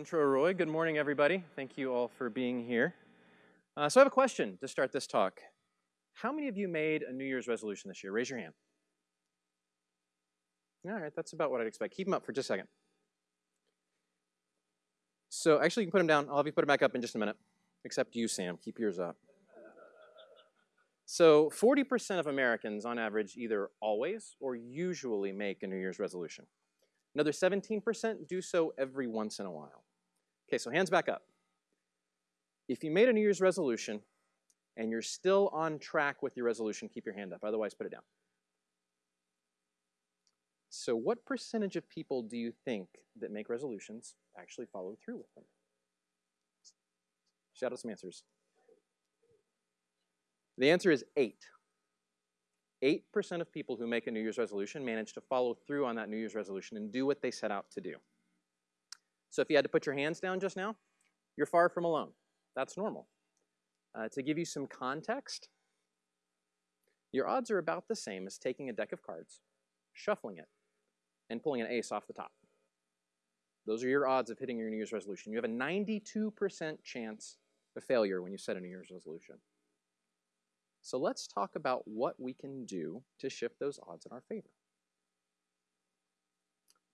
Pietro Roy. Good morning, everybody. Thank you all for being here. Uh, so I have a question to start this talk. How many of you made a New Year's resolution this year? Raise your hand. All right, that's about what I'd expect. Keep them up for just a second. So actually, you can put them down. I'll have you put them back up in just a minute. Except you, Sam. Keep yours up. So 40% of Americans, on average, either always or usually make a New Year's resolution. Another 17% do so every once in a while. Okay, so hands back up. If you made a New Year's resolution and you're still on track with your resolution, keep your hand up. Otherwise, put it down. So what percentage of people do you think that make resolutions actually follow through with them? Shout out some answers. The answer is 8. 8% of people who make a New Year's resolution manage to follow through on that New Year's resolution and do what they set out to do. So if you had to put your hands down just now, you're far from alone. That's normal. Uh, to give you some context, your odds are about the same as taking a deck of cards, shuffling it, and pulling an ace off the top. Those are your odds of hitting your New Year's resolution. You have a 92% chance of failure when you set a New Year's resolution. So let's talk about what we can do to shift those odds in our favor.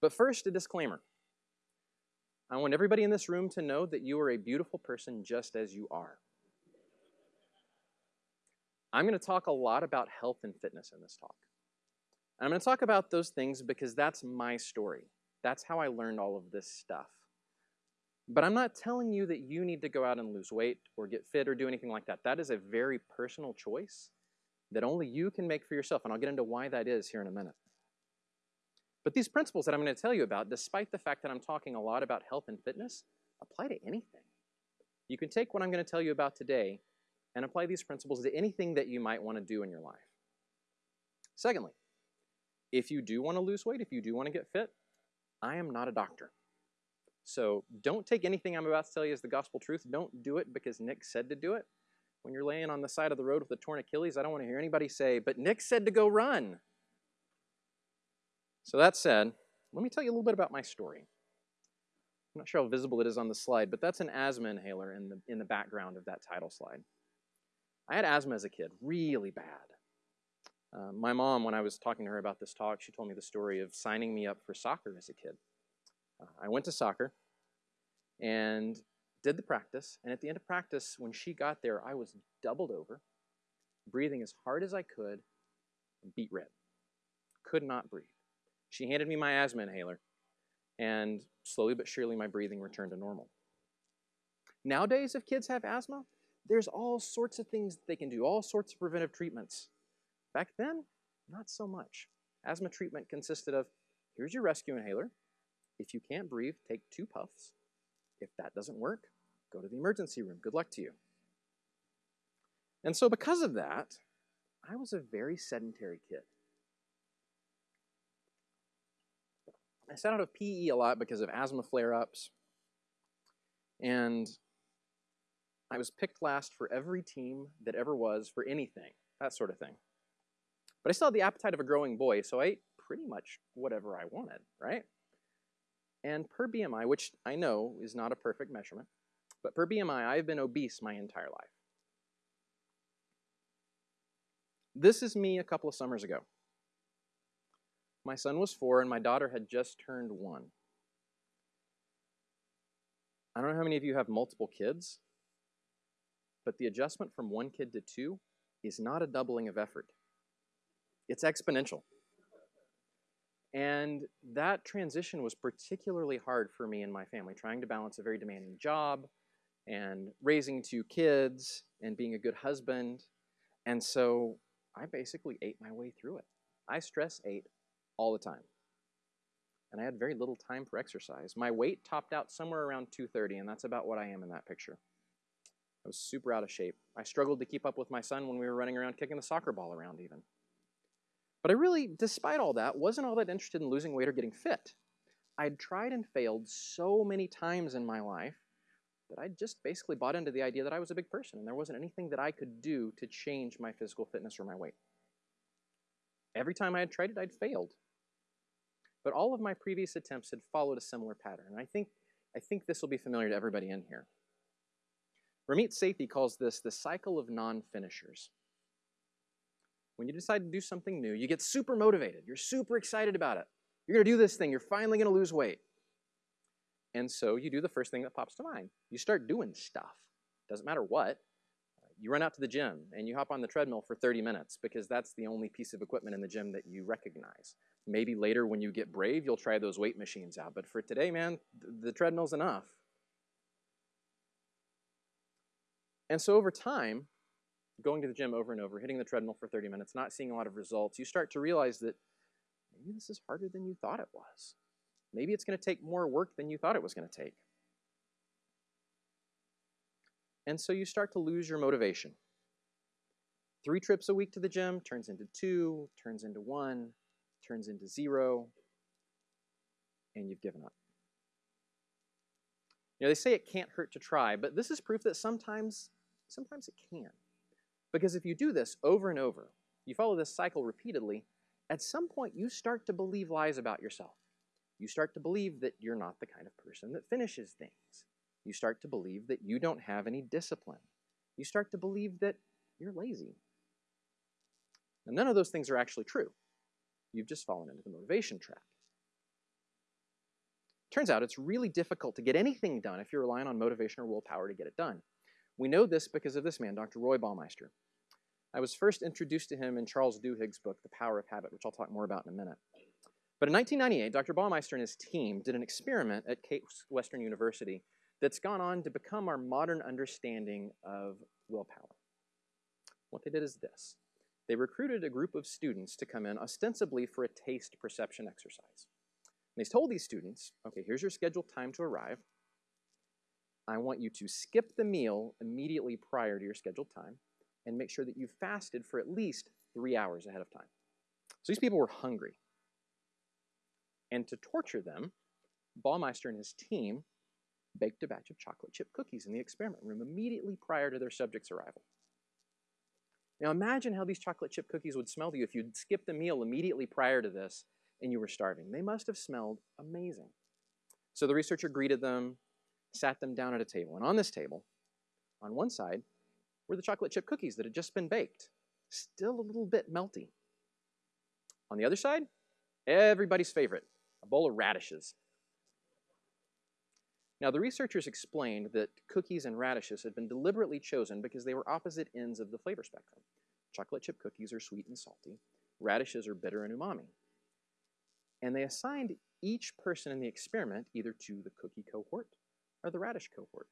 But first, a disclaimer. I want everybody in this room to know that you are a beautiful person just as you are. I'm going to talk a lot about health and fitness in this talk. I'm going to talk about those things because that's my story. That's how I learned all of this stuff. But I'm not telling you that you need to go out and lose weight or get fit or do anything like that. That is a very personal choice that only you can make for yourself. And I'll get into why that is here in a minute. But these principles that I'm going to tell you about, despite the fact that I'm talking a lot about health and fitness, apply to anything. You can take what I'm going to tell you about today and apply these principles to anything that you might want to do in your life. Secondly, if you do want to lose weight, if you do want to get fit, I am not a doctor. So don't take anything I'm about to tell you as the gospel truth. Don't do it because Nick said to do it. When you're laying on the side of the road with a torn Achilles, I don't want to hear anybody say, but Nick said to go run. So that said, let me tell you a little bit about my story. I'm not sure how visible it is on the slide, but that's an asthma inhaler in the, in the background of that title slide. I had asthma as a kid, really bad. Uh, my mom, when I was talking to her about this talk, she told me the story of signing me up for soccer as a kid. Uh, I went to soccer and did the practice. And at the end of practice, when she got there, I was doubled over, breathing as hard as I could, beet red. Could not breathe. She handed me my asthma inhaler, and slowly but surely my breathing returned to normal. Nowadays, if kids have asthma, there's all sorts of things they can do, all sorts of preventive treatments. Back then, not so much. Asthma treatment consisted of here's your rescue inhaler, if you can't breathe, take two puffs. If that doesn't work, go to the emergency room. Good luck to you. And so, because of that, I was a very sedentary kid. I sat out of PE a lot because of asthma flare ups. And I was picked last for every team that ever was for anything, that sort of thing. But I still had the appetite of a growing boy, so I ate pretty much whatever I wanted, right? And per BMI, which I know is not a perfect measurement, but per BMI, I've been obese my entire life. This is me a couple of summers ago. My son was four and my daughter had just turned one. I don't know how many of you have multiple kids, but the adjustment from one kid to two is not a doubling of effort. It's exponential. And that transition was particularly hard for me and my family, trying to balance a very demanding job and raising two kids and being a good husband. And so I basically ate my way through it. I stress ate all the time. And I had very little time for exercise. My weight topped out somewhere around 230, and that's about what I am in that picture. I was super out of shape. I struggled to keep up with my son when we were running around kicking the soccer ball around, even. But I really, despite all that, wasn't all that interested in losing weight or getting fit. I'd tried and failed so many times in my life that I just basically bought into the idea that I was a big person and there wasn't anything that I could do to change my physical fitness or my weight. Every time I had tried it, I'd failed. But all of my previous attempts had followed a similar pattern. And I think I think this will be familiar to everybody in here. Ramit Sethi calls this the cycle of non-finishers. When you decide to do something new, you get super motivated. You're super excited about it. You're going to do this thing. You're finally going to lose weight. And so you do the first thing that pops to mind. You start doing stuff. Doesn't matter what. You run out to the gym and you hop on the treadmill for 30 minutes because that's the only piece of equipment in the gym that you recognize. Maybe later when you get brave, you'll try those weight machines out. But for today, man, the treadmill's enough. And so over time, going to the gym over and over, hitting the treadmill for 30 minutes, not seeing a lot of results, you start to realize that maybe this is harder than you thought it was. Maybe it's going to take more work than you thought it was going to take. And so you start to lose your motivation. Three trips a week to the gym turns into two, turns into one, turns into zero, and you've given up. You know, they say it can't hurt to try, but this is proof that sometimes, sometimes it can. Because if you do this over and over, you follow this cycle repeatedly, at some point you start to believe lies about yourself. You start to believe that you're not the kind of person that finishes things. You start to believe that you don't have any discipline. You start to believe that you're lazy. None of those things are actually true. You've just fallen into the motivation trap. Turns out it's really difficult to get anything done if you're relying on motivation or willpower to get it done. We know this because of this man, Dr. Roy Baumeister. I was first introduced to him in Charles Duhigg's book, The Power of Habit, which I'll talk more about in a minute. But in 1998, Dr. Baumeister and his team did an experiment at Case Western University that's gone on to become our modern understanding of willpower. What they did is this. They recruited a group of students to come in ostensibly for a taste perception exercise. And they told these students, okay, here's your scheduled time to arrive. I want you to skip the meal immediately prior to your scheduled time and make sure that you fasted for at least three hours ahead of time. So these people were hungry. And to torture them, Baumeister and his team baked a batch of chocolate chip cookies in the experiment room immediately prior to their subject's arrival. Now imagine how these chocolate chip cookies would smell to you if you'd skipped a meal immediately prior to this and you were starving. They must have smelled amazing. So the researcher greeted them, sat them down at a table. And on this table, on one side, were the chocolate chip cookies that had just been baked, still a little bit melty. On the other side, everybody's favorite, a bowl of radishes. Now, the researchers explained that cookies and radishes had been deliberately chosen because they were opposite ends of the flavor spectrum. Chocolate chip cookies are sweet and salty, radishes are bitter and umami. And they assigned each person in the experiment either to the cookie cohort or the radish cohort.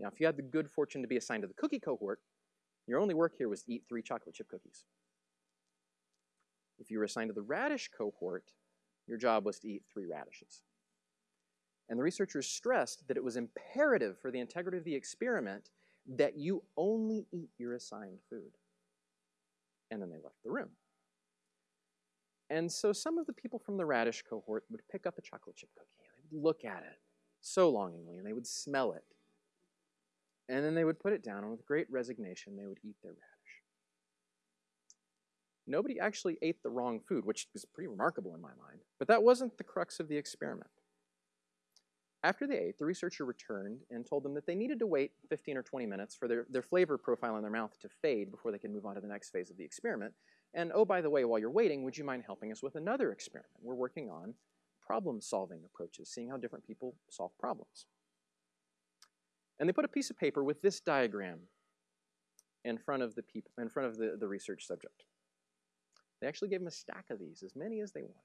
Now, if you had the good fortune to be assigned to the cookie cohort, your only work here was to eat three chocolate chip cookies. If you were assigned to the radish cohort, your job was to eat three radishes. And the researchers stressed that it was imperative for the integrity of the experiment that you only eat your assigned food. And then they left the room. And so some of the people from the radish cohort would pick up a chocolate chip cookie and they would look at it so longingly and they would smell it. And then they would put it down and with great resignation they would eat their radish. Nobody actually ate the wrong food, which is pretty remarkable in my mind, but that wasn't the crux of the experiment. After they ate, the researcher returned and told them that they needed to wait 15 or 20 minutes for their, their flavor profile in their mouth to fade before they could move on to the next phase of the experiment. And oh, by the way, while you're waiting, would you mind helping us with another experiment? We're working on problem solving approaches, seeing how different people solve problems. And they put a piece of paper with this diagram in front of the people in front of the, the research subject. They actually gave them a stack of these, as many as they wanted.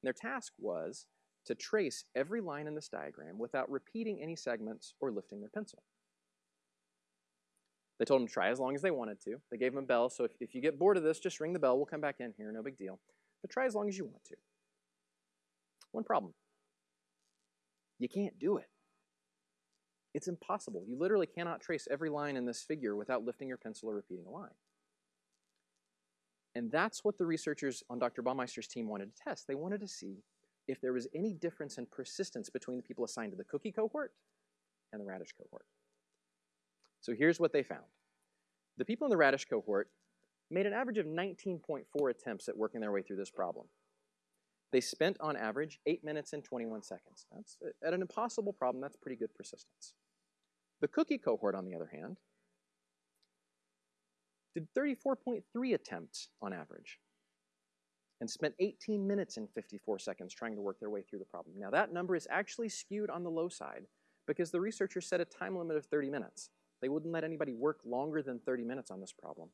And their task was to trace every line in this diagram without repeating any segments or lifting their pencil. They told them to try as long as they wanted to. They gave them a bell, so if, if you get bored of this, just ring the bell. We'll come back in here, no big deal. But try as long as you want to. One problem. You can't do it. It's impossible. You literally cannot trace every line in this figure without lifting your pencil or repeating a line. And that's what the researchers on Dr. Baumeister's team wanted to test. They wanted to see if there was any difference in persistence between the people assigned to the cookie cohort and the radish cohort. So here's what they found. The people in the radish cohort made an average of 19.4 attempts at working their way through this problem. They spent on average 8 minutes and 21 seconds. That's at an impossible problem, that's pretty good persistence. The cookie cohort, on the other hand, did 34.3 attempts on average and spent 18 minutes and 54 seconds trying to work their way through the problem. Now, that number is actually skewed on the low side because the researchers set a time limit of 30 minutes. They wouldn't let anybody work longer than 30 minutes on this problem.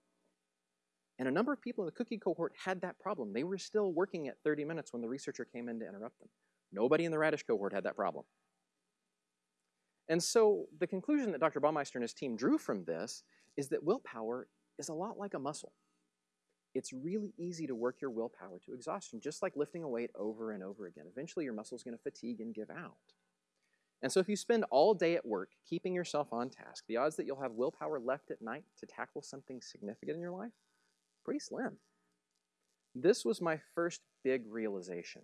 And a number of people in the cookie cohort had that problem. They were still working at 30 minutes when the researcher came in to interrupt them. Nobody in the radish cohort had that problem. And so the conclusion that Dr. Baumeister and his team drew from this is that willpower is a lot like a muscle. It's really easy to work your willpower to exhaustion, just like lifting a weight over and over again. Eventually, your muscle's going to fatigue and give out. And so, if you spend all day at work keeping yourself on task, the odds that you'll have willpower left at night to tackle something significant in your life, pretty slim. This was my first big realization.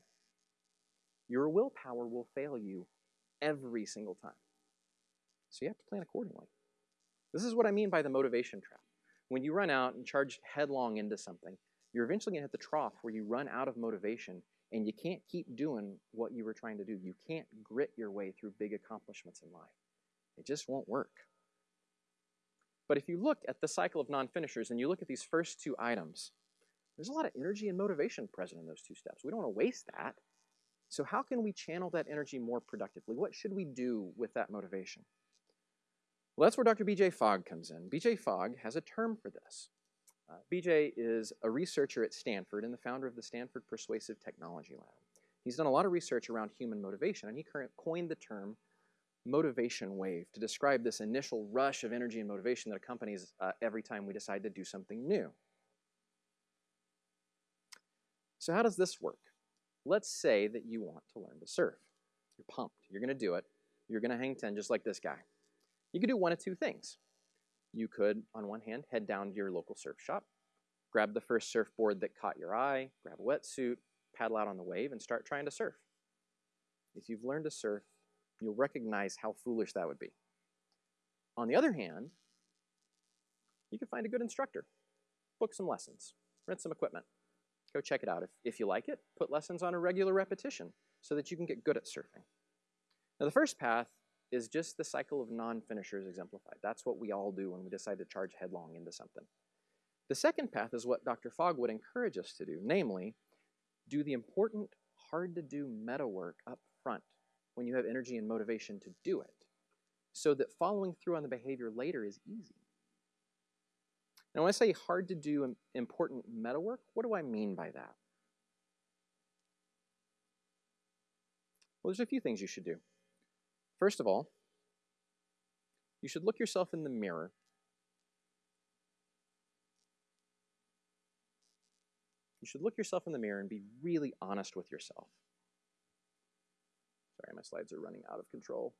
Your willpower will fail you every single time. So you have to plan accordingly. This is what I mean by the motivation trap. When you run out and charge headlong into something, you're eventually going to hit the trough where you run out of motivation and you can't keep doing what you were trying to do. You can't grit your way through big accomplishments in life. It just won't work. But if you look at the cycle of non finishers and you look at these first two items, there's a lot of energy and motivation present in those two steps. We don't want to waste that. So, how can we channel that energy more productively? What should we do with that motivation? Well, that's where Dr. B.J. Fogg comes in. B.J. Fogg has a term for this. Uh, BJ is a researcher at Stanford and the founder of the Stanford Persuasive Technology Lab. He's done a lot of research around human motivation, and he coined the term motivation wave to describe this initial rush of energy and motivation that accompanies uh, every time we decide to do something new. So, how does this work? Let's say that you want to learn to surf. You're pumped. You're going to do it. You're going to hang 10 just like this guy. You could do one of two things. You could, on one hand, head down to your local surf shop, grab the first surfboard that caught your eye, grab a wetsuit, paddle out on the wave, and start trying to surf. If you've learned to surf, you'll recognize how foolish that would be. On the other hand, you can find a good instructor, book some lessons, rent some equipment, go check it out. If, if you like it, put lessons on a regular repetition so that you can get good at surfing. Now, the first path is just the cycle of non-finishers exemplified. That's what we all do when we decide to charge headlong into something. The second path is what Dr. Fogg would encourage us to do, namely, do the important, hard-to-do meta work up front when you have energy and motivation to do it, so that following through on the behavior later is easy. Now, when I say hard to do important meta work, what do I mean by that? Well, there's a few things you should do. First of all, you should look yourself in the mirror You should look yourself in the mirror and be really honest with yourself. Sorry, my slides are running out of control.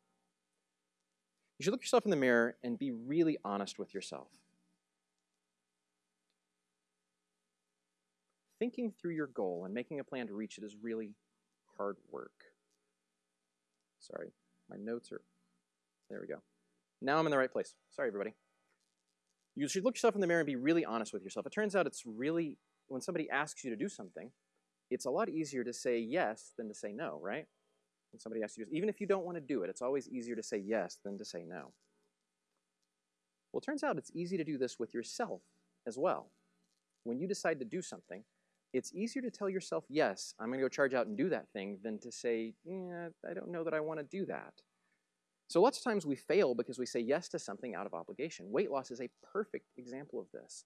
You should look yourself in the mirror and be really honest with yourself. Thinking through your goal and making a plan to reach it is really hard work. Sorry, my notes are, there we go. Now I'm in the right place. Sorry, everybody. You should look yourself in the mirror and be really honest with yourself. It turns out it's really, when somebody asks you to do something, it's a lot easier to say yes than to say no, right? When somebody asks you, even if you don't want to do it, it's always easier to say yes than to say no. Well, it turns out it's easy to do this with yourself as well. When you decide to do something, it's easier to tell yourself, yes, I'm going to go charge out and do that thing, than to say, yeah, I don't know that I want to do that. So lots of times we fail because we say yes to something out of obligation. Weight loss is a perfect example of this.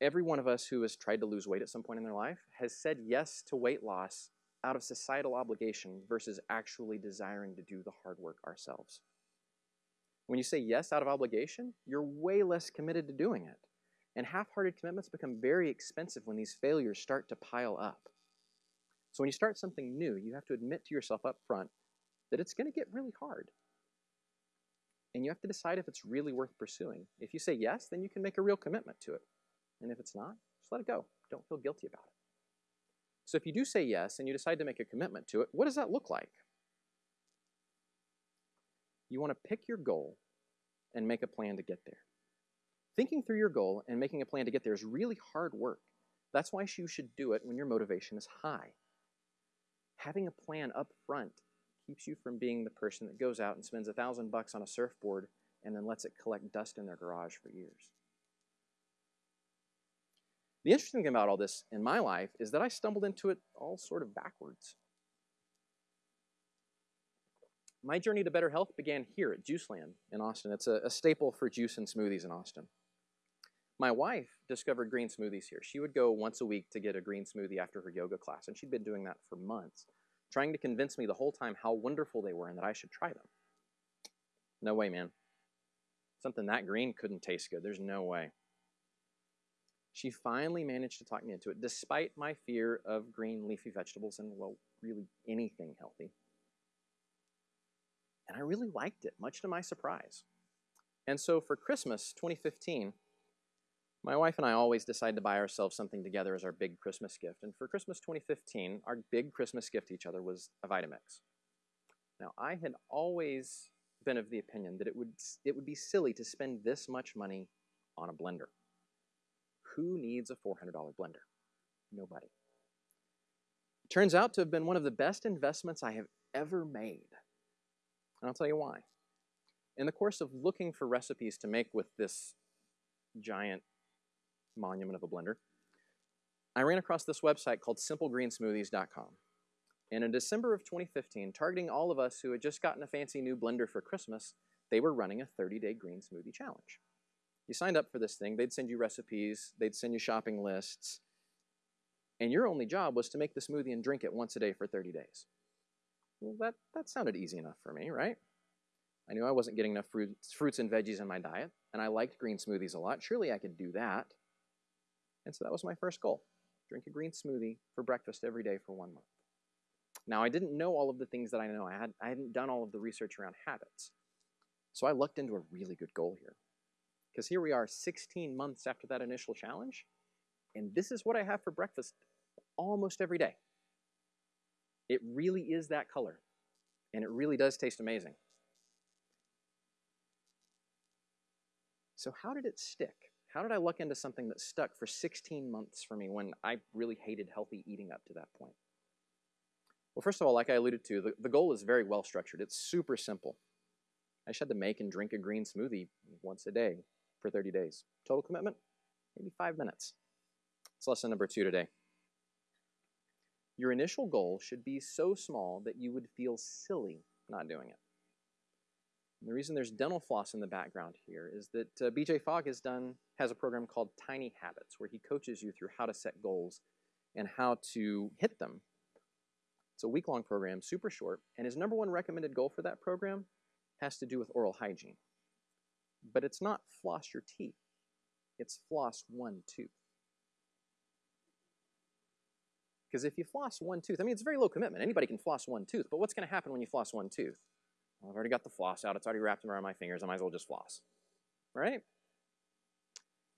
Every one of us who has tried to lose weight at some point in their life has said yes to weight loss out of societal obligation versus actually desiring to do the hard work ourselves. When you say yes out of obligation, you're way less committed to doing it. And half hearted commitments become very expensive when these failures start to pile up. So when you start something new, you have to admit to yourself up front that it's going to get really hard. And you have to decide if it's really worth pursuing. If you say yes, then you can make a real commitment to it. And if it's not, just let it go. Don't feel guilty about it. So if you do say yes and you decide to make a commitment to it, what does that look like? You want to pick your goal and make a plan to get there. Thinking through your goal and making a plan to get there is really hard work. That's why you should do it when your motivation is high. Having a plan up front keeps you from being the person that goes out and spends a thousand bucks on a surfboard and then lets it collect dust in their garage for years. The interesting thing about all this in my life is that I stumbled into it all sort of backwards. My journey to better health began here at Juiceland in Austin. It's a, a staple for juice and smoothies in Austin. My wife discovered green smoothies here. She would go once a week to get a green smoothie after her yoga class, and she'd been doing that for months, trying to convince me the whole time how wonderful they were and that I should try them. No way, man. Something that green couldn't taste good. There's no way. She finally managed to talk me into it, despite my fear of green leafy vegetables and, well, really anything healthy. And I really liked it, much to my surprise. And so for Christmas 2015, my wife and I always decide to buy ourselves something together as our big Christmas gift. And for Christmas 2015, our big Christmas gift to each other was a Vitamix. Now, I had always been of the opinion that it would, it would be silly to spend this much money on a blender. Who needs a $400 blender? Nobody. It turns out to have been one of the best investments I have ever made. And I'll tell you why. In the course of looking for recipes to make with this giant monument of a blender, I ran across this website called simplegreensmoothies.com. And in December of 2015, targeting all of us who had just gotten a fancy new blender for Christmas, they were running a 30 day green smoothie challenge. You signed up for this thing, they'd send you recipes, they'd send you shopping lists, and your only job was to make the smoothie and drink it once a day for 30 days. Well, that, that sounded easy enough for me, right? I knew I wasn't getting enough fruits, fruits and veggies in my diet, and I liked green smoothies a lot. Surely I could do that. And so that was my first goal drink a green smoothie for breakfast every day for one month. Now, I didn't know all of the things that I know. I, had, I hadn't done all of the research around habits. So I lucked into a really good goal here. Because here we are 16 months after that initial challenge, and this is what I have for breakfast almost every day. It really is that color, and it really does taste amazing. So, how did it stick? How did I luck into something that stuck for 16 months for me when I really hated healthy eating up to that point? Well, first of all, like I alluded to, the, the goal is very well structured. It's super simple. I just had to make and drink a green smoothie once a day for 30 days. Total commitment? Maybe five minutes. It's lesson number two today. Your initial goal should be so small that you would feel silly not doing it. And the reason there's dental floss in the background here is that uh, BJ Fogg has done has a program called Tiny Habits where he coaches you through how to set goals and how to hit them. It's a week-long program, super short, and his number one recommended goal for that program has to do with oral hygiene. But it's not floss your teeth. It's floss one tooth. Because if you floss one tooth, I mean, it's very low commitment. Anybody can floss one tooth, but what's going to happen when you floss one tooth? Well, I've already got the floss out. It's already wrapped around my fingers. I might as well just floss, right?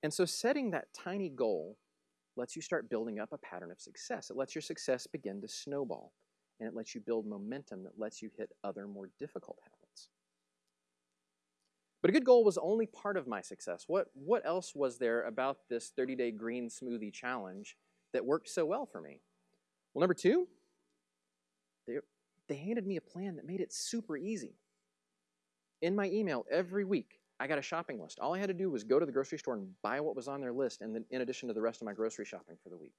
And so setting that tiny goal lets you start building up a pattern of success. It lets your success begin to snowball, and it lets you build momentum that lets you hit other more difficult habits. But a good goal was only part of my success. What, what else was there about this 30-day green smoothie challenge that worked so well for me? Well, number two, they, they handed me a plan that made it super easy. In my email every week, I got a shopping list. All I had to do was go to the grocery store and buy what was on their list, and then in addition to the rest of my grocery shopping for the week.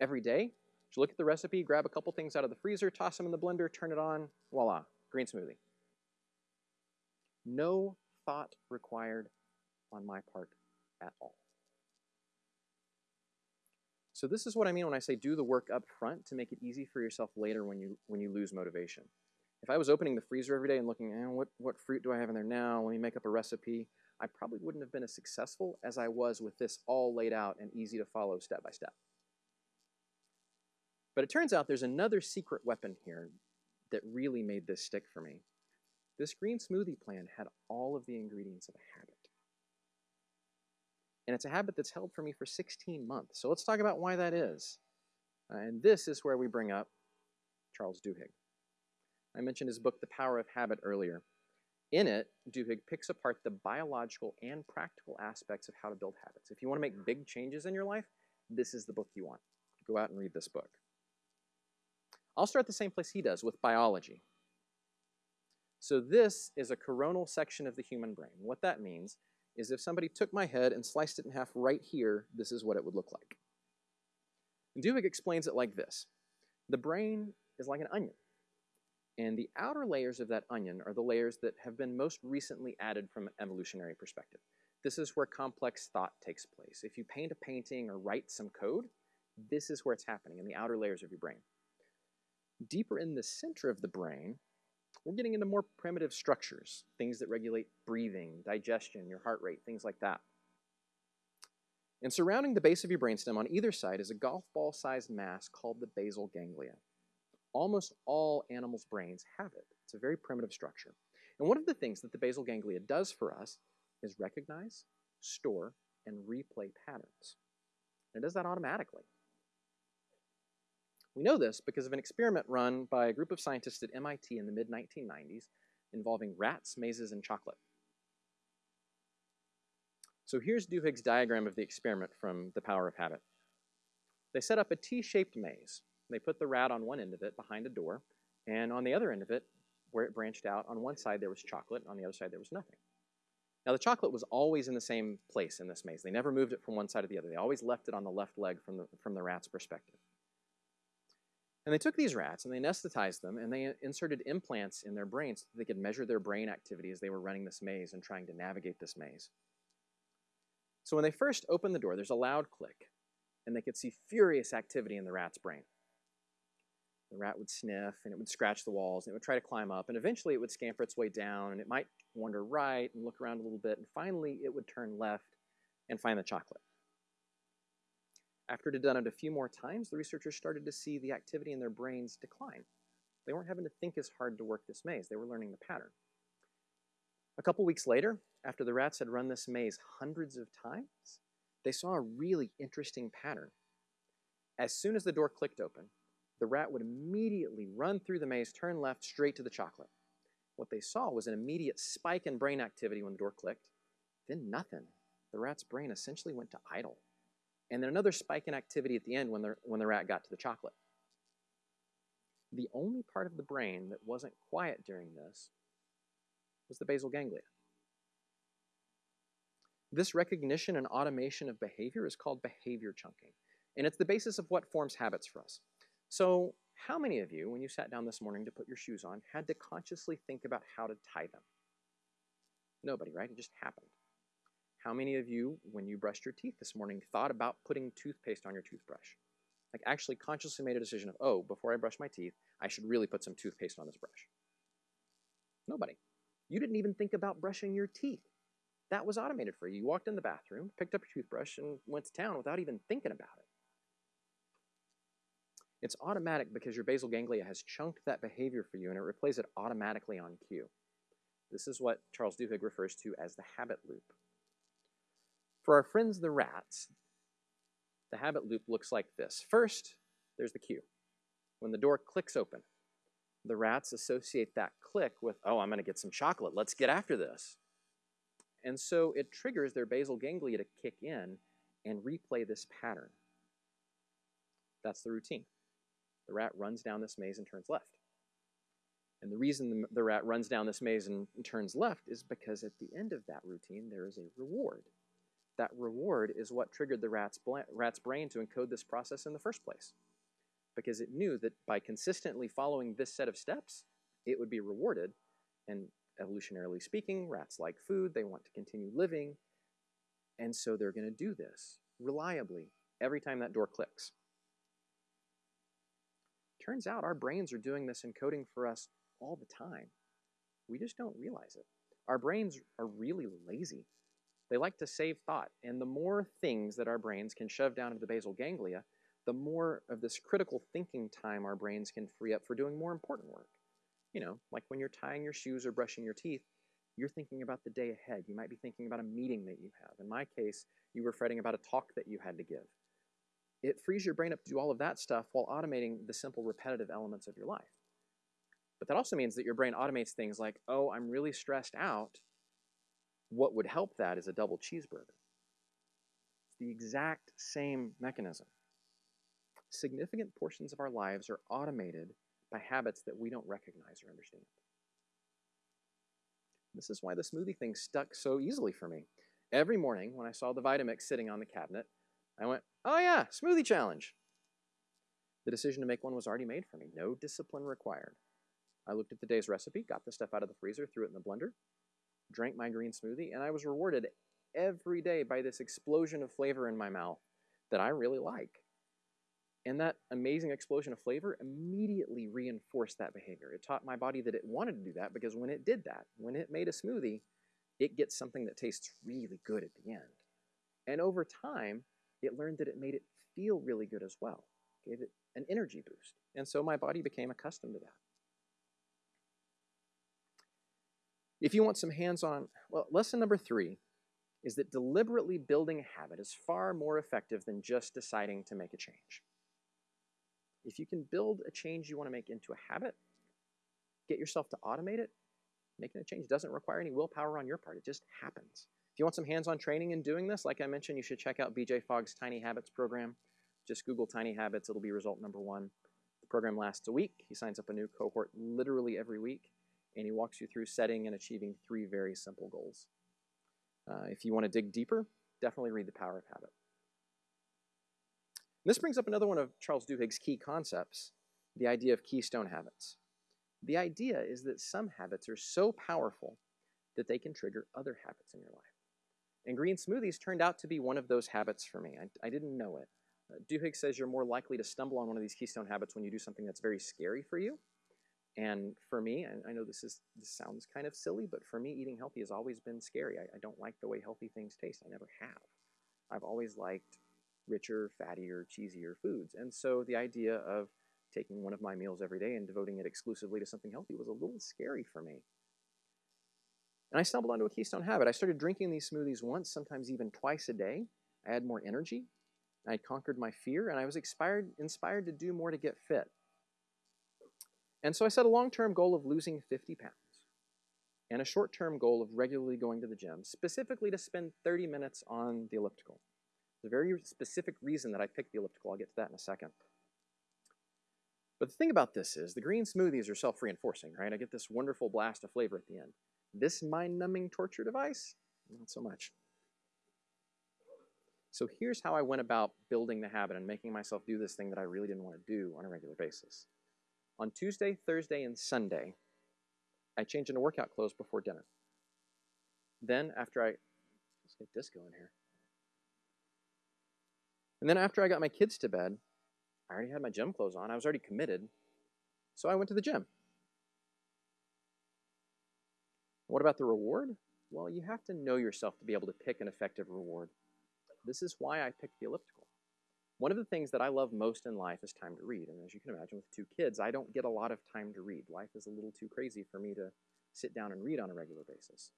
Every day, just look at the recipe, grab a couple things out of the freezer, toss them in the blender, turn it on, voila, green smoothie. No thought required on my part at all. So this is what I mean when I say do the work up front to make it easy for yourself later when you when you lose motivation. If I was opening the freezer every day and looking, eh, what, what fruit do I have in there now? Let me make up a recipe. I probably wouldn't have been as successful as I was with this all laid out and easy to follow step by step. But it turns out there's another secret weapon here that really made this stick for me. This green smoothie plan had all of the ingredients of a habit. And it's a habit that's held for me for 16 months. So let's talk about why that is. Uh, and this is where we bring up Charles Duhigg. I mentioned his book, The Power of Habit, earlier. In it, Duhigg picks apart the biological and practical aspects of how to build habits. If you want to make big changes in your life, this is the book you want. Go out and read this book. I'll start the same place he does with biology. So this is a coronal section of the human brain. What that means is if somebody took my head and sliced it in half right here, this is what it would look like. And Duhigg explains it like this. The brain is like an onion. And the outer layers of that onion are the layers that have been most recently added from an evolutionary perspective. This is where complex thought takes place. If you paint a painting or write some code, this is where it's happening, in the outer layers of your brain. Deeper in the center of the brain, we're getting into more primitive structures, things that regulate breathing, digestion, your heart rate, things like that. And surrounding the base of your brainstem on either side is a golf ball sized mass called the basal ganglia. Almost all animals' brains have it. It's a very primitive structure. And one of the things that the basal ganglia does for us is recognize, store, and replay patterns. And it does that automatically. We know this because of an experiment run by a group of scientists at MIT in the mid 1990s involving rats, mazes, and chocolate. So here's Duhigg's diagram of the experiment from The Power of Habit. They set up a T-shaped maze. They put the rat on one end of it behind a door, and on the other end of it, where it branched out, on one side there was chocolate, and on the other side there was nothing. Now the chocolate was always in the same place in this maze. They never moved it from one side to the other. They always left it on the left leg from the, from the rat's perspective. And they took these rats and they anesthetized them and they inserted implants in their brains so they could measure their brain activity as they were running this maze and trying to navigate this maze. So when they first opened the door, there's a loud click and they could see furious activity in the rat's brain. The rat would sniff and it would scratch the walls and it would try to climb up and eventually it would scamper its way down and it might wander right and look around a little bit and finally it would turn left and find the chocolate. After had done it a few more times, the researchers started to see the activity in their brains decline. They weren't having to think as hard to work this maze, they were learning the pattern. A couple weeks later, after the rats had run this maze hundreds of times, they saw a really interesting pattern. As soon as the door clicked open, the rat would immediately run through the maze, turn left, straight to the chocolate. What they saw was an immediate spike in brain activity when the door clicked, then nothing. The rat's brain essentially went to idle and then another spike in activity at the end when the, when the rat got to the chocolate. The only part of the brain that wasn't quiet during this was the basal ganglia. This recognition and automation of behavior is called behavior chunking, and it's the basis of what forms habits for us. So, how many of you, when you sat down this morning to put your shoes on, had to consciously think about how to tie them? Nobody, right? It just happened. How many of you, when you brushed your teeth this morning, thought about putting toothpaste on your toothbrush? Like actually consciously made a decision of, oh, before I brush my teeth, I should really put some toothpaste on this brush. Nobody. You didn't even think about brushing your teeth. That was automated for you. You walked in the bathroom, picked up your toothbrush, and went to town without even thinking about it. It's automatic because your basal ganglia has chunked that behavior for you and it replays it automatically on cue. This is what Charles Duhigg refers to as the habit loop. For our friends the rats, the habit loop looks like this. First, there's the cue. When the door clicks open, the rats associate that click with, oh, I'm going to get some chocolate. Let's get after this. And so it triggers their basal ganglia to kick in and replay this pattern. That's the routine. The rat runs down this maze and turns left. And the reason the, rat runs down this maze and turns left is because at the end of that routine, there is a reward that reward is what triggered the rat's, rat's brain to encode this process in the first place. Because it knew that by consistently following this set of steps, it would be rewarded. And evolutionarily speaking, rats like food, they want to continue living. And so they're going to do this reliably every time that door clicks. Turns out our brains are doing this encoding for us all the time. We just don't realize it. Our brains are really lazy. They like to save thought, and the more things that our brains can shove down into the basal ganglia, the more of this critical thinking time our brains can free up for doing more important work. You know, like when you're tying your shoes or brushing your teeth, you're thinking about the day ahead. You might be thinking about a meeting that you have. In my case, you were fretting about a talk that you had to give. It frees your brain up to do all of that stuff while automating the simple repetitive elements of your life. But that also means that your brain automates things like, oh, I'm really stressed out. What would help that is a double cheeseburger. It's the exact same mechanism. Significant portions of our lives are automated by habits that we don't recognize or understand. This is why the smoothie thing stuck so easily for me. Every morning when I saw the Vitamix sitting on the cabinet, I went, oh yeah, smoothie challenge. The decision to make one was already made for me, no discipline required. I looked at the day's recipe, got the stuff out of the freezer, threw it in the blender, drank my green smoothie, and I was rewarded every day by this explosion of flavor in my mouth that I really like. And that amazing explosion of flavor immediately reinforced that behavior. It taught my body that it wanted to do that because when it did that, when it made a smoothie, it gets something that tastes really good at the end. And over time, it learned that it made it feel really good as well, gave it an energy boost. And so my body became accustomed to that. If you want some hands on, well, lesson number three is that deliberately building a habit is far more effective than just deciding to make a change. If you can build a change you want to make into a habit, get yourself to automate it, making a change doesn't require any willpower on your part. It just happens. If you want some hands-on training in doing this, like I mentioned, you should check out BJ Fogg's Tiny Habits program. Just Google Tiny Habits, it'll be result number one. The program lasts a week. He signs up a new cohort literally every week, and he walks you through setting and achieving three very simple goals. Uh, if you want to dig deeper, definitely read The Power of Habit. This brings up another one of Charles Duhigg's key concepts, the idea of keystone habits. The idea is that some habits are so powerful that they can trigger other habits in your life. And green smoothies turned out to be one of those habits for me. I, I didn't know it. Uh, Duhigg says you're more likely to stumble on one of these keystone habits when you do something that's very scary for you. And for me, and I know this is this sounds kind of silly, but for me, eating healthy has always been scary. I, I don't like the way healthy things taste. I never have. I've always liked richer, fattier, cheesier foods. And so the idea of taking one of my meals every day and devoting it exclusively to something healthy was a little scary for me. And I stumbled onto a keystone habit. I started drinking these smoothies once, sometimes even twice a day. I had more energy. I conquered my fear, and I was inspired, inspired to do more to get fit. And so I set a long term goal of losing 50 pounds and a short term goal of regularly going to the gym, specifically to spend 30 minutes on the elliptical. There's a very specific reason that I picked the elliptical. I'll get to that in a second. But the thing about this is the green smoothies are self-reinforcing, right? I get this wonderful blast of flavor at the end. This mind-numbing torture device, not so much. So here's how I went about building the habit and making myself do this thing that I really didn't want to do on a regular basis. On Tuesday, Thursday, and Sunday, I change into workout clothes before dinner. Then after I, let's get disco in here. And then after I got my kids to bed, I already had my gym clothes on. I was already committed. So I went to the gym. What about the reward? Well, you have to know yourself to be able to pick an effective reward. This is why I picked the elliptical. One of the things that I love most in life is time to read. And as you can imagine, with two kids, I don't get a lot of time to read. Life is a little too crazy for me to sit down and read on a regular basis.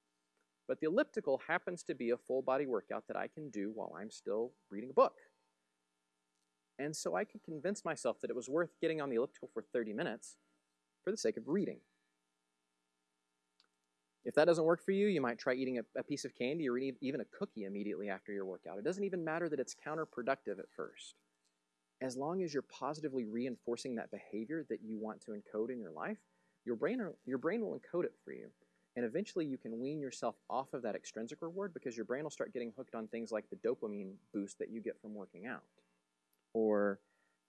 But the elliptical happens to be a full body workout that I can do while I'm still reading a book. And so I could convince myself that it was worth getting on the elliptical for 30 minutes for the sake of reading. If that doesn't work for you, you might try eating a, a piece of candy or even a cookie immediately after your workout. It doesn't even matter that it's counterproductive at first. As long as you're positively reinforcing that behavior that you want to encode in your life, your brain, your brain will encode it for you. And eventually you can wean yourself off of that extrinsic reward because your brain will start getting hooked on things like the dopamine boost that you get from working out. Or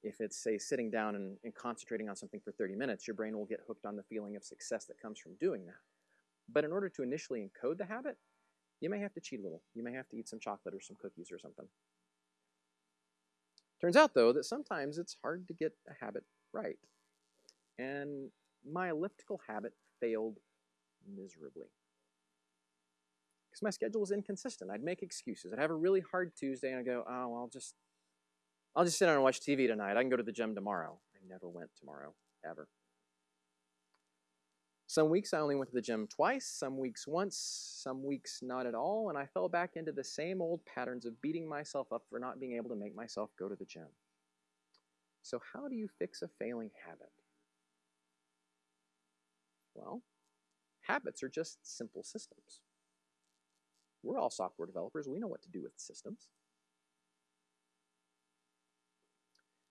if it's, say, sitting down and, and, concentrating on something for 30 minutes, your brain will get hooked on the feeling of success that comes from doing that. But in order to initially encode the habit, you may have to cheat a little. You may have to eat some chocolate or some cookies or something. Turns out, though, that sometimes it's hard to get a habit right. And my elliptical habit failed miserably. Because my schedule was inconsistent. I'd make excuses. I'd have a really hard Tuesday and I'd go, oh, I'll just I'll just sit down and watch TV tonight. I can go to the gym tomorrow. I never went tomorrow, ever. Some weeks I only went to the gym twice, some weeks once, some weeks not at all, and I fell back into the same old patterns of beating myself up for not being able to make myself go to the gym. So, how do you fix a failing habit? Well, habits are just simple systems. We're all software developers, we know what to do with systems.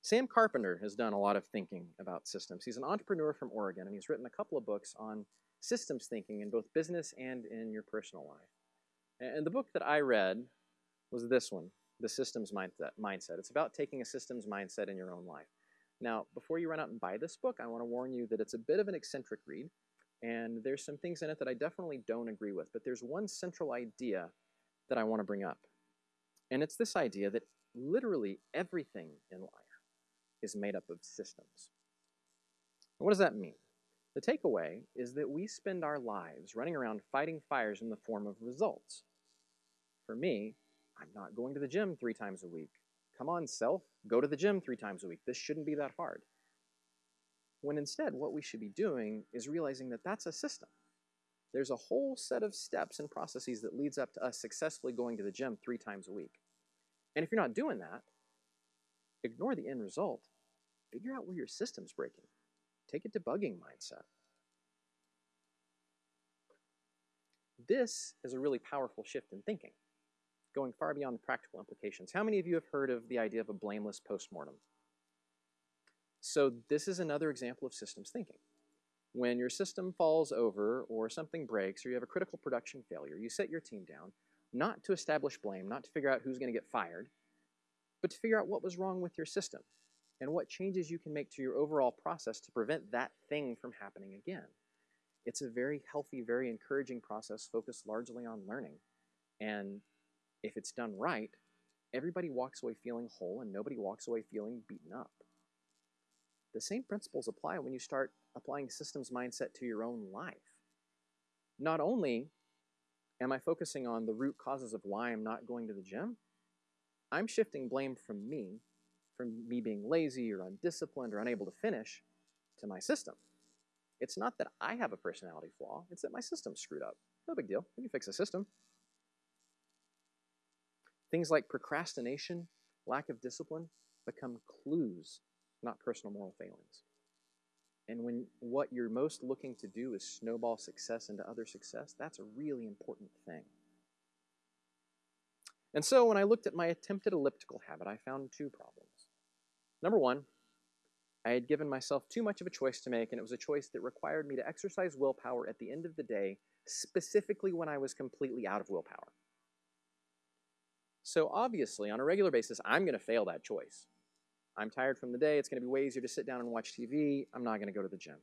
Sam Carpenter has done a lot of thinking about systems. He's an entrepreneur from Oregon, and he's written a couple of books on systems thinking in both business and in your personal life. And the book that I read was this one, The Systems Mindset. It's about taking a systems mindset in your own life. Now, before you run out and buy this book, I want to warn you that it's a bit of an eccentric read, and there's some things in it that I definitely don't agree with, but there's one central idea that I want to bring up. And it's this idea that literally everything in life is made up of systems. what does that mean? The takeaway is that we spend our lives running around fighting fires in the form of results. For me, I'm not going to the gym three times a week. Come on, self, go to the gym three times a week. This shouldn't be that hard. When instead, what we should be doing is realizing that that's a system. There's a whole set of steps and processes that leads up to us successfully going to the gym three times a week. And if you're not doing that, ignore the end result. Figure out where your system's breaking. Take a debugging mindset. This is a really powerful shift in thinking, going far beyond the practical implications. How many of you have heard of the idea of a blameless postmortem? So this is another example of systems thinking. When your system falls over or something breaks or you have a critical production failure, you set your team down, not to establish blame, not to figure out who's going to get fired, but to figure out what was wrong with your system and what changes you can make to your overall process to prevent that thing from happening again. It's a very healthy, very encouraging process focused largely on learning. And if it's done right, everybody walks away feeling whole and nobody walks away feeling beaten up. The same principles apply when you start applying systems mindset to your own life. Not only am I focusing on the root causes of why I'm not going to the gym, I'm shifting blame from me, from me being lazy or undisciplined or unable to finish, to my system. It's not that I have a personality flaw, it's that my system's screwed up. No big deal. We can fix the system. Things like procrastination, lack of discipline, become clues not personal moral failings. And when what you're most looking to do is snowball success into other success, that's a really important thing. And so when I looked at my attempted elliptical habit, I found two problems. Number one, I had given myself too much of a choice to make, and it was a choice that required me to exercise willpower at the end of the day, specifically when I was completely out of willpower. So obviously, on a regular basis, I'm going to fail that choice. I'm tired from the day. It's going to be way easier to sit down and watch TV. I'm not going to go to the gym.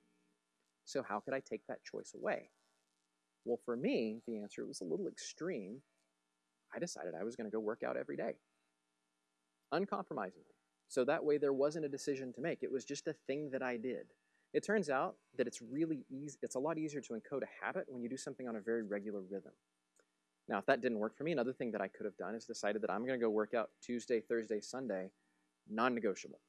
So how could I take that choice away? Well, for me, the answer was a little extreme. I decided I was going to go work out every day, uncompromisingly. So that way there wasn't a decision to make. It was just a thing that I did. It turns out that it's really easy, it's a lot easier to encode a habit when you do something on a very regular rhythm. Now, if that didn't work for me, another thing that I could have done is decided that I'm going to go work out Tuesday, Thursday, Sunday, non-negotiable.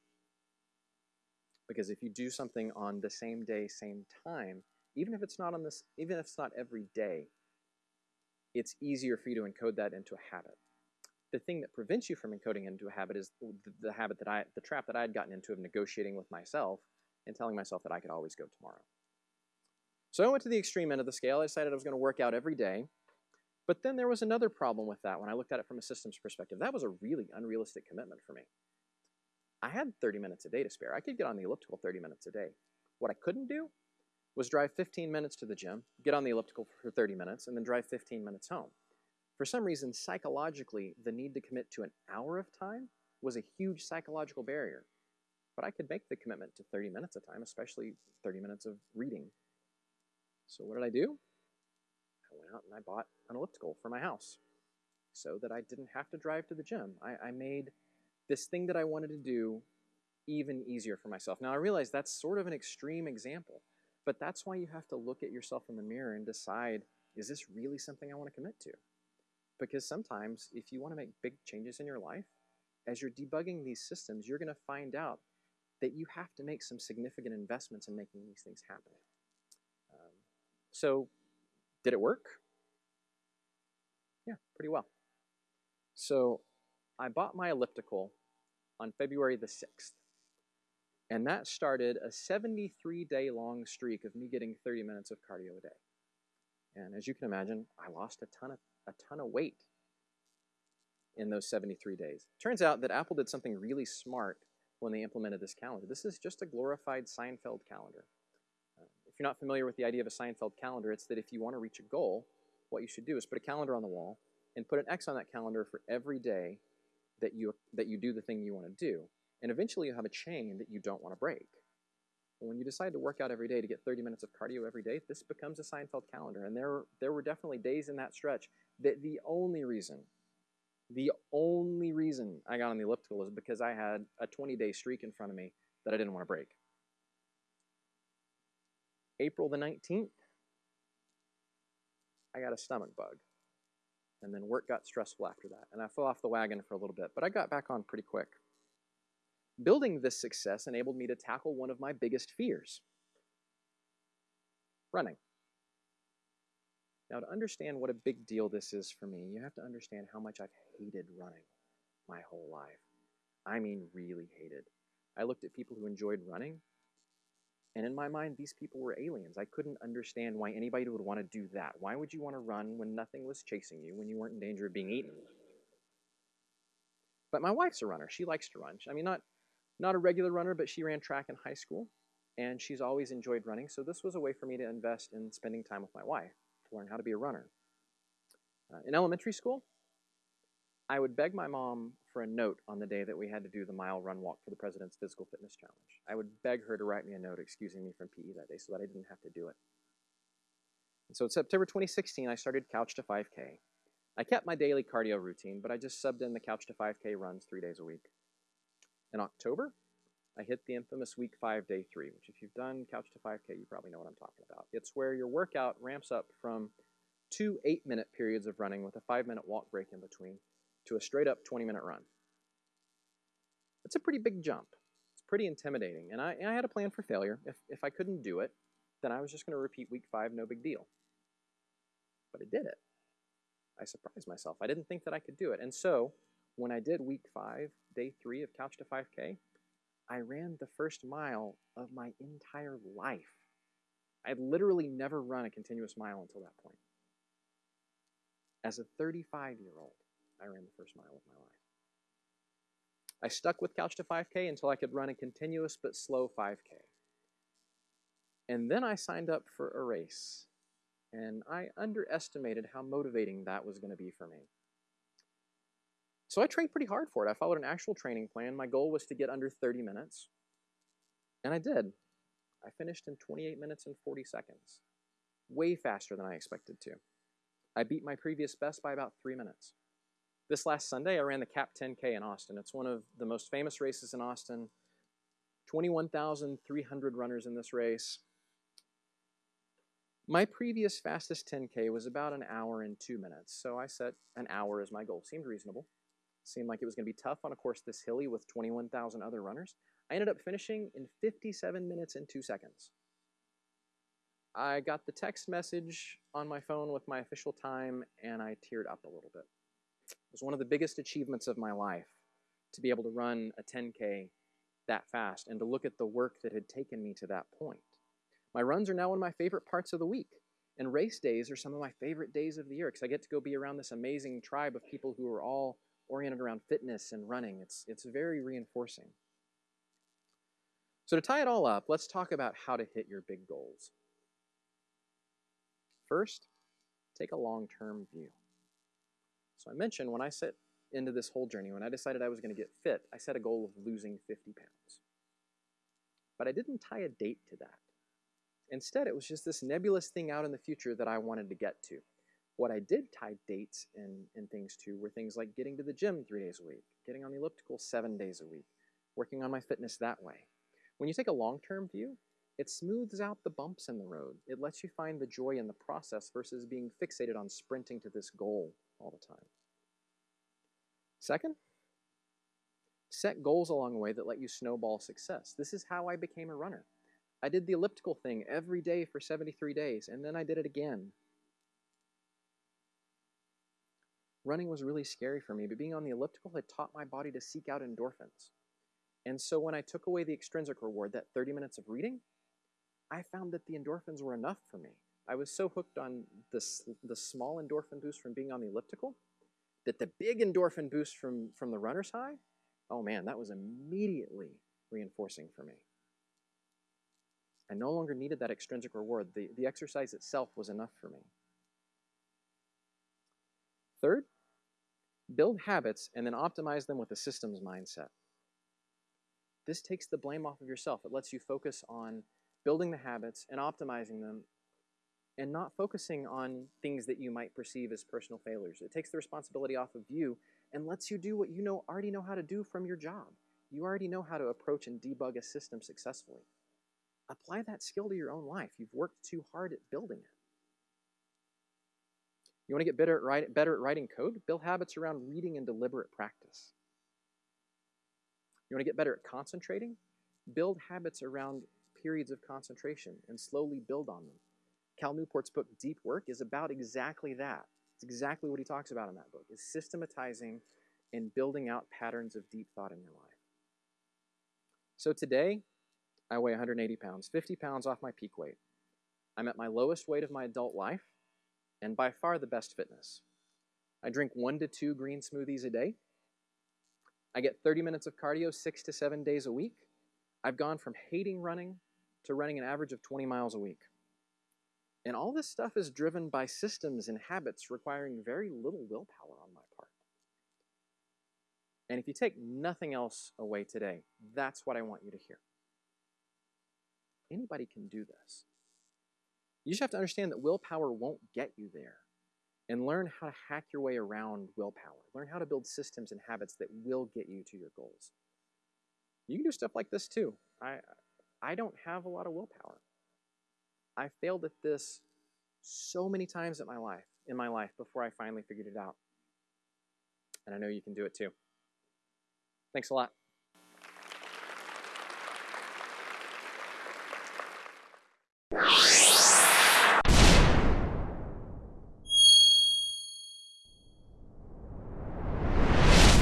Because if you do something on the same day, same time, even if it's not on this, even if it's not every day, it's easier for you to encode that into a habit. The thing that prevents you from encoding into a habit is the, the habit that I, the trap that I had gotten into of negotiating with myself and telling myself that I could always go tomorrow. So I went to the extreme end of the scale. I decided I was going to work out every day. But then there was another problem with that when I looked at it from a systems perspective. That was a really unrealistic commitment for me. I had 30 minutes a day to spare. I could get on the elliptical 30 minutes a day. What I couldn't do was drive 15 minutes to the gym, get on the elliptical for 30 minutes, and then drive 15 minutes home. For some reason, psychologically, the need to commit to an hour of time was a huge psychological barrier. But I could make the commitment to 30 minutes of time, especially 30 minutes of reading. So what did I do? I went out and I bought an elliptical for my house so that I didn't have to drive to the gym. I, I made this thing that I wanted to do even easier for myself. Now, I realize that's sort of an extreme example, but that's why you have to look at yourself in the mirror and decide is this really something I want to commit to? Because sometimes, if you want to make big changes in your life, as you're debugging these systems, you're going to find out that you have to make some significant investments in making these things happen. Um, so, did it work? Yeah, pretty well. So, I bought my elliptical on February the 6th. And that started a 73 day long streak of me getting 30 minutes of cardio a day. And as you can imagine, I lost a ton of, a ton of weight in those 73 days. Turns out that Apple did something really smart when they implemented this calendar. This is just a glorified Seinfeld calendar. Uh, if you're not familiar with the idea of a Seinfeld calendar, it's that if you want to reach a goal, what you should do is put a calendar on the wall and put an X on that calendar for every day that you, that you do the thing you want to do. And eventually you have a chain that you don't want to break. But when you decide to work out every day to get 30 minutes of cardio every day, this becomes a Seinfeld calendar. And there, there were definitely days in that stretch that the only reason the only reason I got on the elliptical is because I had a 20 day streak in front of me that I didn't want to break. April the 19th, I got a stomach bug. And then work got stressful after that. And I fell off the wagon for a little bit, but I got back on pretty quick. Building this success enabled me to tackle one of my biggest fears running. Now, to understand what a big deal this is for me, you have to understand how much I've hated running my whole life. I mean, really hated. I looked at people who enjoyed running, and in my mind, these people were aliens. I couldn't understand why anybody would want to do that. Why would you want to run when nothing was chasing you, when you weren't in danger of being eaten? But my wife's a runner. She likes to run. I mean, not, not a regular runner, but she ran track in high school, and she's always enjoyed running. So this was a way for me to invest in spending time with my wife to learn how to be a runner. Uh, in elementary school, I would beg my mom for a note on the day that we had to do the mile run walk for the President's Physical Fitness Challenge. I would beg her to write me a note excusing me from PE that day so that I didn't have to do it. And so in September 2016, I started Couch to 5K. I kept my daily cardio routine, but I just subbed in the Couch to 5K runs three days a week. In October, I hit the infamous week five, day three, which if you've done Couch to 5K, you probably know what I'm talking about. It's where your workout ramps up from two eight minute periods of running with a five minute walk break in between to a straight up 20 minute run. It's a pretty big jump. It's pretty intimidating. And I, I had a plan for failure. If, if I couldn't do it, then I was just going to repeat week five, no big deal. But I did it. I surprised myself. I didn't think that I could do it. And so when I did week five, day three of Couch to 5K, I ran the first mile of my entire life. I had literally never run a continuous mile until that point. As a 35 year old, I ran the first mile of my life. I stuck with Couch to 5K until I could run a continuous but slow 5K. And then I signed up for a race, and I underestimated how motivating that was going to be for me. So I trained pretty hard for it. I followed an actual training plan. My goal was to get under 30 minutes, and I did. I finished in 28 minutes and 40 seconds, way faster than I expected to. I beat my previous best by about three minutes. This last Sunday, I ran the CAP 10K in Austin. It's one of the most famous races in Austin. 21,300 runners in this race. My previous fastest 10K was about an hour and two minutes, so I set an hour as my goal. Seemed reasonable. Seemed like it was going to be tough on a course this hilly with 21,000 other runners. I ended up finishing in 57 minutes and 2 seconds. I got the text message on my phone with my official time and I teared up a little bit. It was one of the biggest achievements of my life to be able to run a 10K that fast and to look at the work that had taken me to that point. My runs are now one of my favorite parts of the week. And race days are some of my favorite days of the year because I get to go be around this amazing tribe of people who are all oriented around fitness and running. It's, it's very reinforcing. So, to tie it all up, let's talk about how to hit your big goals. First, take a long term view. So, I mentioned when I set into this whole journey, when I decided I was going to get fit, I set a goal of losing 50 pounds. But I didn't tie a date to that. Instead, it was just this nebulous thing out in the future that I wanted to get to. What I did tie dates and, and things to were things like getting to the gym three days a week, getting on the elliptical seven days a week, working on my fitness that way. When you take a long term view, it smooths out the bumps in the road. It lets you find the joy in the process versus being fixated on sprinting to this goal all the time. Second, set goals along the way that let you snowball success. This is how I became a runner. I did the elliptical thing every day for 73 days, and then I did it again running was really scary for me, but being on the elliptical had taught my body to seek out endorphins. And so when I took away the extrinsic reward, that 30 minutes of reading, I found that the endorphins were enough for me. I was so hooked on this, the small endorphin boost from being on the elliptical that the big endorphin boost from, from the runner's high, oh man, that was immediately reinforcing for me. I no longer needed that extrinsic reward. The, the exercise itself was enough for me. Third, build habits and then optimize them with a systems mindset. This takes the blame off of yourself. It lets you focus on building the habits and optimizing them and not focusing on things that you might perceive as personal failures. It takes the responsibility off of you and lets you do what you know already know how to do from your job. You already know how to approach and debug a system successfully. Apply that skill to your own life. You've worked too hard at building it. You want to get better at, write, better at writing code? Build habits around reading and deliberate practice. You want to get better at concentrating? Build habits around periods of concentration and slowly build on them. Cal Newport's book, Deep Work, is about exactly that. It's exactly what he talks about in that book, is systematizing and building out patterns of deep thought in your life. So today, I weigh 180 pounds, 50 pounds off my peak weight. I'm at my lowest weight of my adult life, and by far the best fitness. I drink one to two green smoothies a day. I get 30 minutes of cardio six to seven days a week. I've gone from hating running to running an average of 20 miles a week. And all this stuff is driven by systems and habits requiring very little willpower on my part. And if you take nothing else away today, that's what I want you to hear. Anybody can do this. You just have to understand that willpower won't get you there. And learn how to hack your way around willpower. Learn how to build systems and habits that will get you to your goals. You can do stuff like this too. I, I don't have a lot of willpower. I failed at this so many times in my life, in my life before I finally figured it out. And I know you can do it too. Thanks a lot.